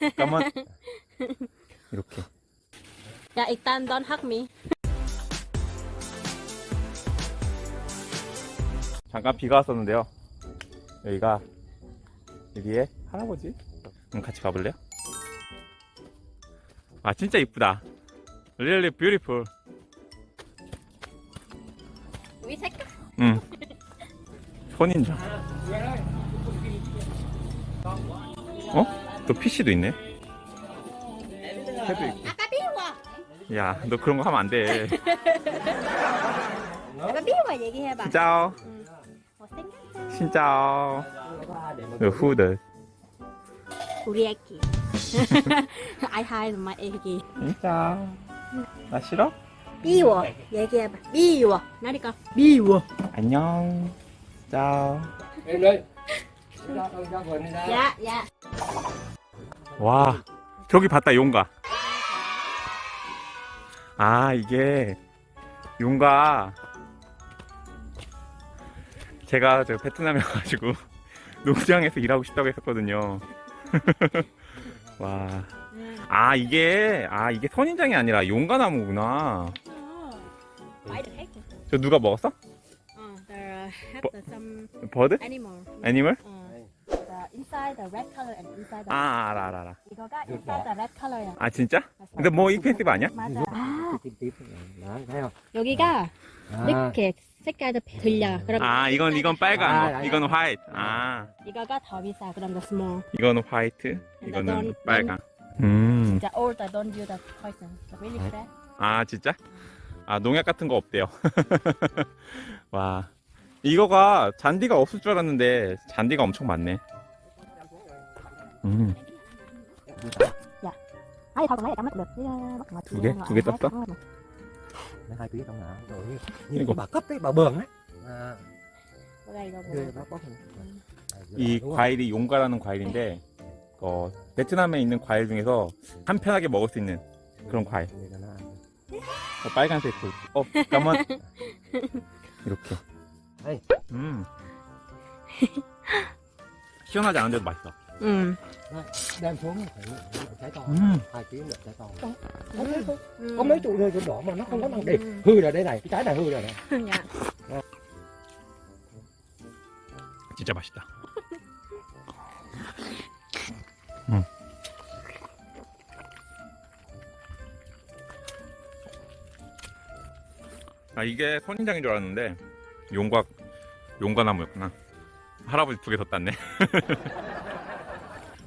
잠깐만. 이렇게. 야 일단 don't hug me. 잠깐 비가 왔었는데요. 여기가 여기에 할아버지. 음, 같이 가볼래요? 아 진짜 이쁘다. Really beautiful. 우리 색깔. 응. 선인장. 어? 또 PC도 있네. 해도 있고. 아까 비워. 야, 너 그런 거 하면 안 돼. 아까 비워 얘기해봐. 진짜오. 너 후드. 우리 애기. I hide my 애기. 진짜. 나 싫어? 비워 얘기해봐. 비워. 나니까 비워. 안녕. 짜오. 야. 와, 저기 봤다, 용가. 아, 이게, 용가. 제가 저 베트남에 가가지고, 농장에서 일하고 싶다고 했었거든요. 와. 아, 이게, 아, 이게 선인장이 아니라 용가나무구나. 저 누가 먹었어? Uh, some 버드? 애니멀? Uh, the inside the red color and inside the 아, 알아, 알아, 알아. 이거가 inside the red color야. 아, 진짜? 근데 뭐 익펜시브 아니야? 맞아. 아 여기가 à, 이렇게 색깔도 들려. 그럼 아, 이건, 이건 빨간 아, 거. 아, 이건 화이트. 아, 이거가 더 비싸. 그럼 the small. 이거는 화이트. 이거는 넌- 빨강. 음. 진짜 all the don't use the poison. Really fresh. 아 진짜? 아 농약 같은 거 없대요 와 이거가 잔디가 없을 줄 알았는데 잔디가 엄청 많네 음. 두 개? 두개? 떴어? Nó hai tí trong nào Rồi như, Cái như cục- bà cấp ấy, bà bường ấy à, 뭐가 이거 이? 과일이 용가라는 과일인데 어, 베트남에 있는 과일 중에서 한편하게 먹을 수 있는 그런 과일. 어, 빨간색 그 어, 잠깐만. 이렇게. 음. 시원하지 않은데도 맛있어 응. Đem xuống phải trái to 음. Hai ký được trái to 음. Có mấy trụ rơi chỗ đỏ mà nó không có năng đi Hư rồi đây này, cái trái này hư rồi này 야. 진짜 맛있다 음. 아 이게 선인장인 줄 알았는데 용과 용과나무였구나 할아버지 두 개 더 땄네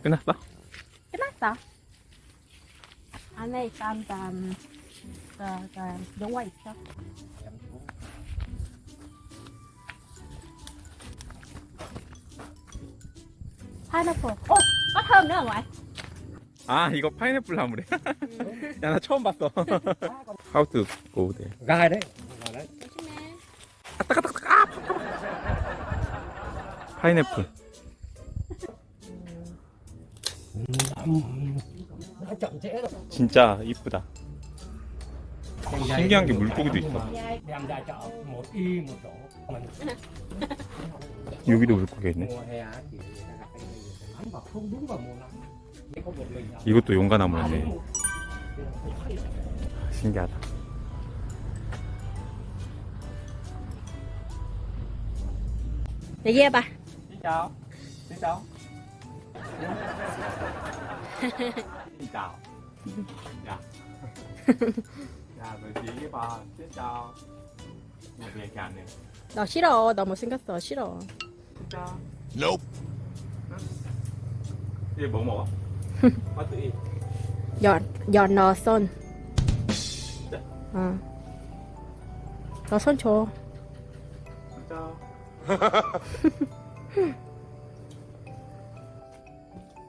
끝났어? 끝났어. 안에 일단 음, 그, 그 영화 있어. 파인애플. 어, thơm nữa ngoại. 아 이거 파인애플 나무래 야나 처음 봤어 How to go there Gai đấy Gai đấy 조심해. 파인애플 Nó chậm trễ rồi 진짜 이쁘다 신기한 게 물고기도 있어 여기도 물고기 있네 이것도 용과나무였네 신기하다 얘기해봐. Xin chào. Xin chào. Xin chào. Dạ. Dạ, rồi chị với bà. Xin chào. Một ngày càng này. 너 싫어. 너 못생겼어. 싫어. Xin chào. Nope. 이게 뭐 먹어? 맛도 이. 연, 연, 너 손. 어. 너 손 줘. Chào.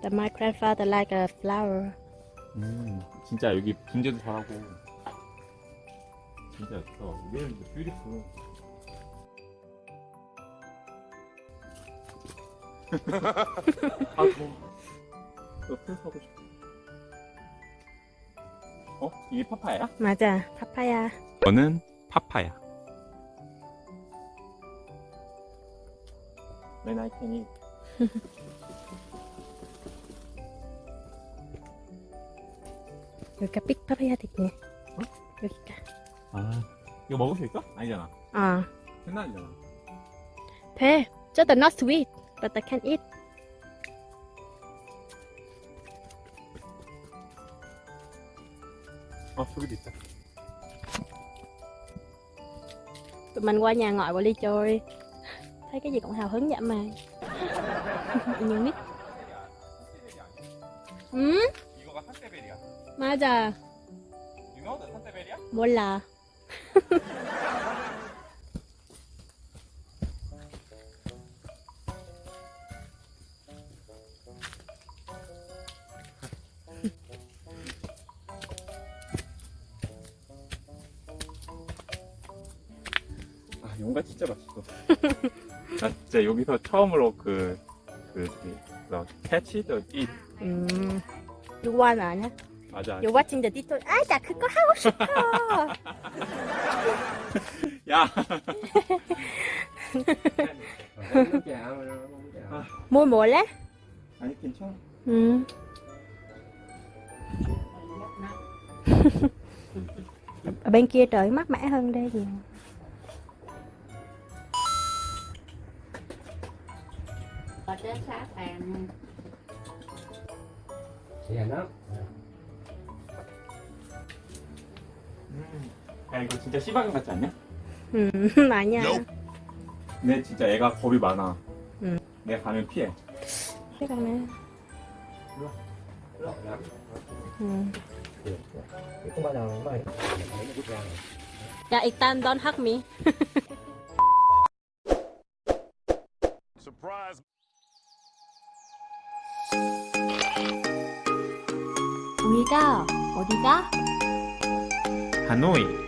The my grandfather like a flower. 음, 진짜 여기 분재도 잘하고. 진짜 예뻐. Really beautiful. 아, 뭐. 옆에 서고 싶어. 어? 이게 파파야? 맞아. 파파야. 저는 파파야. When I can eat. 여기가 삑밥해야 되겠네. 어? 여기가. 아 이거 먹을 수 있어? 아니잖아 아, 생난이잖아 돼. Just not sweet, but I can eat. 어 저기도 있다 Tụi mình qua nhà ngoại và đi chơi. Thấy cái gì cũng hào hứng vậy mà. Nhiều nít. 응? 맞아. You know the? 몰라. 아 용가 진짜 맛있어 나 진짜 여기서 처음으로 그 그, 그, 그, 캐치 더 잇. 음. You want 아냐? 맞아. You're watching the TikTok. 아, 나 그거 하고 싶어. 야! Không chào, không chào. Mua mua lá. 아니, 괜찮아. Ừ. Ở bên kia trời mát mẻ hơn đây nhiều. ở trên xã phèn Dạ nó. 음. 야, 이거 진짜 씨방울 같지 않냐? Ừ, 아니야. 근데 진짜 애가 겁이 많아. 응. 내가 가면 피해. Ra rồi. 야, 일단 don't hug me. Surprise. 우리가 어디가? 하노이.